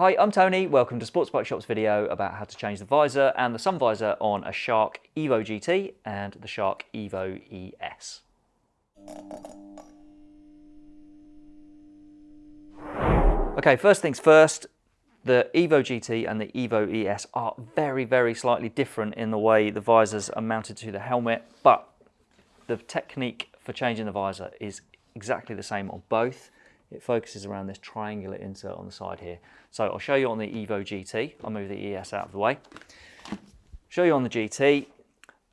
Hi, I'm Tony. Welcome to Sports Bike Shop's video about how to change the visor and the sun visor on a Shark Evo GT and the Shark Evo ES. Okay, first things first, the Evo GT and the Evo ES are very, very slightly different in the way the visors are mounted to the helmet, but the technique for changing the visor is exactly the same on both it focuses around this triangular insert on the side here. So I'll show you on the Evo GT. I'll move the ES out of the way. Show you on the GT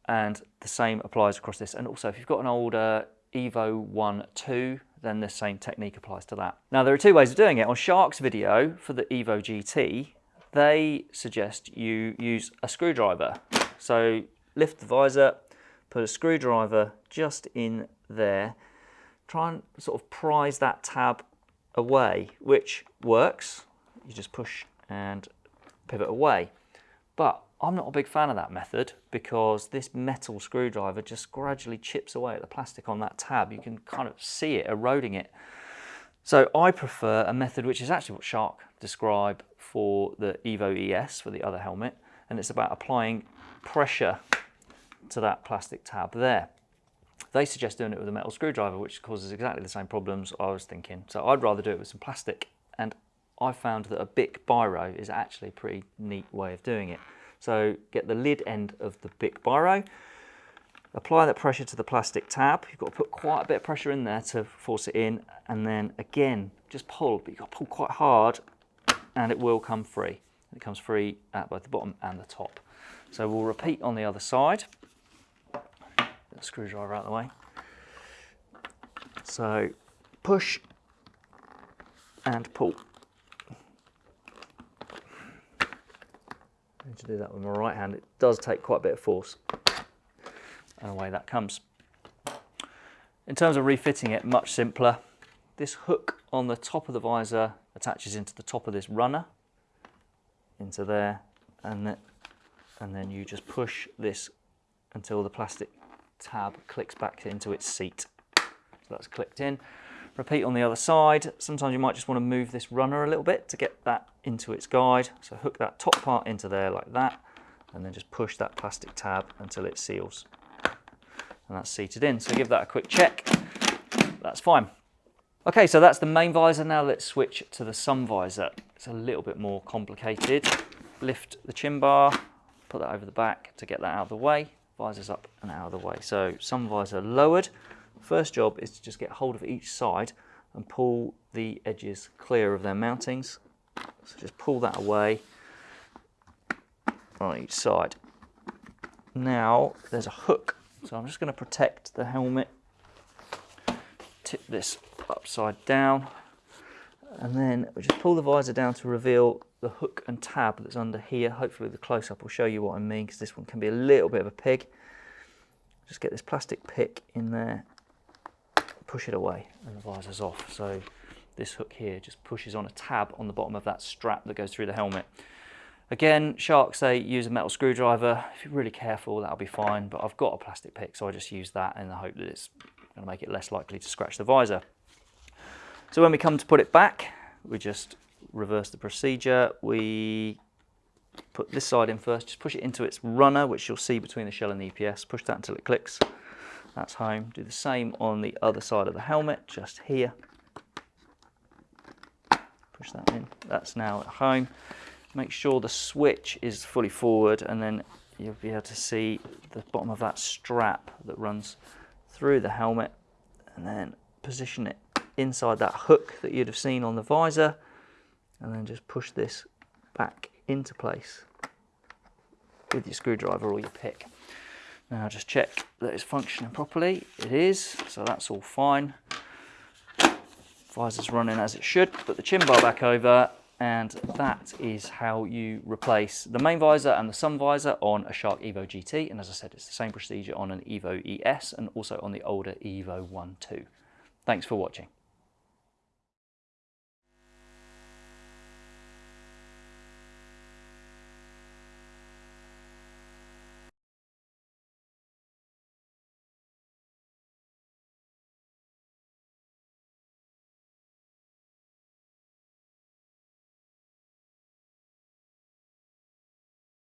and the same applies across this. And also if you've got an older Evo 1 2, then the same technique applies to that. Now there are two ways of doing it. On Shark's video for the Evo GT, they suggest you use a screwdriver. So lift the visor, put a screwdriver just in there try and sort of prise that tab away, which works. You just push and pivot away. But I'm not a big fan of that method because this metal screwdriver just gradually chips away at the plastic on that tab. You can kind of see it eroding it. So I prefer a method which is actually what Shark describe for the Evo ES for the other helmet and it's about applying pressure to that plastic tab there. They suggest doing it with a metal screwdriver, which causes exactly the same problems I was thinking. So I'd rather do it with some plastic. And I found that a Bic Biro is actually a pretty neat way of doing it. So get the lid end of the Bic Biro, apply that pressure to the plastic tab. You've got to put quite a bit of pressure in there to force it in. And then again, just pull, but you've got to pull quite hard and it will come free. It comes free at both the bottom and the top. So we'll repeat on the other side screwdriver out of the way. So push and pull. I need to do that with my right hand. It does take quite a bit of force. And away that comes. In terms of refitting it, much simpler. This hook on the top of the visor attaches into the top of this runner, into there, and then, and then you just push this until the plastic tab clicks back into its seat. So that's clicked in. Repeat on the other side. Sometimes you might just want to move this runner a little bit to get that into its guide. So hook that top part into there like that and then just push that plastic tab until it seals. And that's seated in. So give that a quick check. That's fine. Okay, so that's the main visor. Now let's switch to the sun visor. It's a little bit more complicated. Lift the chin bar, put that over the back to get that out of the way visors up and out of the way. So sun visor lowered. First job is to just get hold of each side and pull the edges clear of their mountings. So just pull that away on each side. Now there's a hook. So I'm just going to protect the helmet. Tip this upside down and then we just pull the visor down to reveal the hook and tab that's under here. Hopefully the close-up will show you what I mean because this one can be a little bit of a pig. Just get this plastic pick in there, push it away and the visor's off. So this hook here just pushes on a tab on the bottom of that strap that goes through the helmet. Again, sharks say use a metal screwdriver. If you're really careful, that'll be fine, but I've got a plastic pick, so I just use that in the hope that it's gonna make it less likely to scratch the visor. So when we come to put it back, we just reverse the procedure. We put this side in first, just push it into its runner, which you'll see between the shell and the EPS. Push that until it clicks. That's home. Do the same on the other side of the helmet, just here. Push that in. That's now at home. Make sure the switch is fully forward and then you'll be able to see the bottom of that strap that runs through the helmet and then position it inside that hook that you'd have seen on the visor and then just push this back into place with your screwdriver or your pick. Now just check that it's functioning properly. It is, so that's all fine. Visor's running as it should. Put the chin bar back over and that is how you replace the main visor and the sun visor on a Shark Evo GT. And as I said, it's the same procedure on an Evo ES and also on the older Evo 1 2. Thanks for watching.